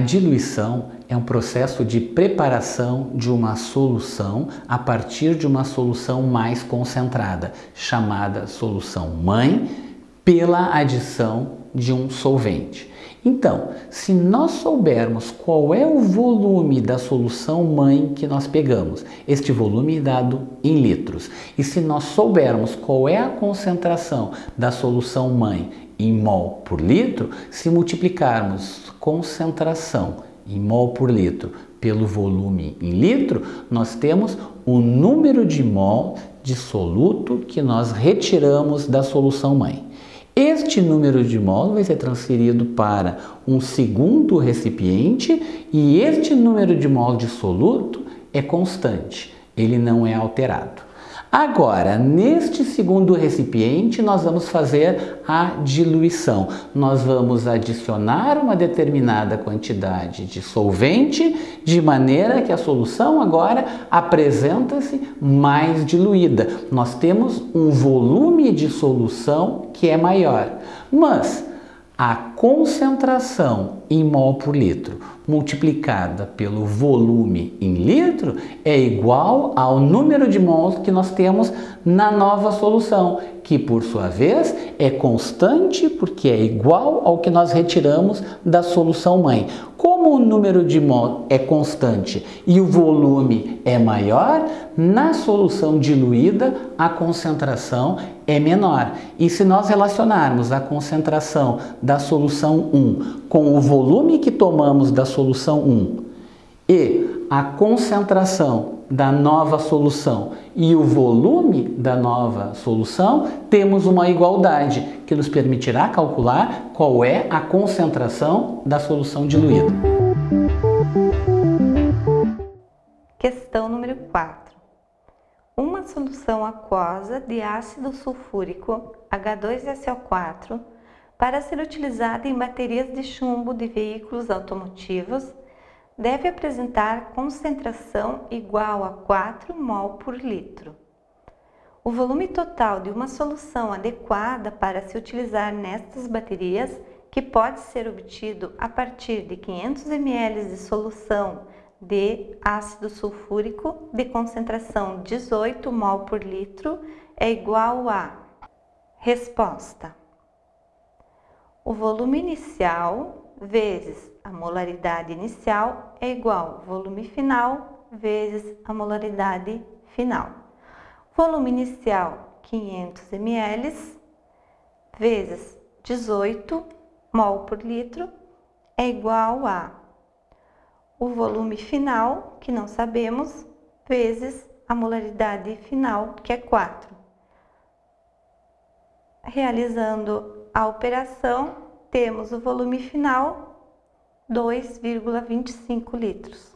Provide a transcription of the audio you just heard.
diluição é um processo de preparação de uma solução a partir de uma solução mais concentrada, chamada solução mãe, pela adição de um solvente. Então, se nós soubermos qual é o volume da solução mãe que nós pegamos, este volume dado em litros, e se nós soubermos qual é a concentração da solução mãe em mol por litro, se multiplicarmos concentração em mol por litro pelo volume em litro, nós temos o número de mol de soluto que nós retiramos da solução mãe. Este número de mol vai ser transferido para um segundo recipiente e este número de mol de soluto é constante, ele não é alterado. Agora, neste segundo recipiente, nós vamos fazer a diluição. Nós vamos adicionar uma determinada quantidade de solvente, de maneira que a solução agora apresenta-se mais diluída. Nós temos um volume de solução que é maior. Mas a concentração em mol por litro multiplicada pelo volume em litro é igual ao número de mols que nós temos na nova solução, que por sua vez é constante porque é igual ao que nós retiramos da solução mãe. Como o número de mol é constante e o volume é maior, na solução diluída a concentração é menor. E se nós relacionarmos a concentração da solução 1 com o volume que tomamos da solução 1 e a concentração da nova solução e o volume da nova solução, temos uma igualdade que nos permitirá calcular qual é a concentração da solução diluída. Questão número 4. Uma solução aquosa de ácido sulfúrico H2SO4 para ser utilizada em baterias de chumbo de veículos automotivos deve apresentar concentração igual a 4 mol por litro. O volume total de uma solução adequada para se utilizar nestas baterias, que pode ser obtido a partir de 500 ml de solução de ácido sulfúrico de concentração 18 mol por litro, é igual a Resposta. O volume inicial vezes a molaridade inicial é igual volume final vezes a molaridade final. Volume inicial 500 ml vezes 18 mol por litro é igual a o volume final, que não sabemos, vezes a molaridade final, que é 4. Realizando a operação, temos o volume final 2,25 litros.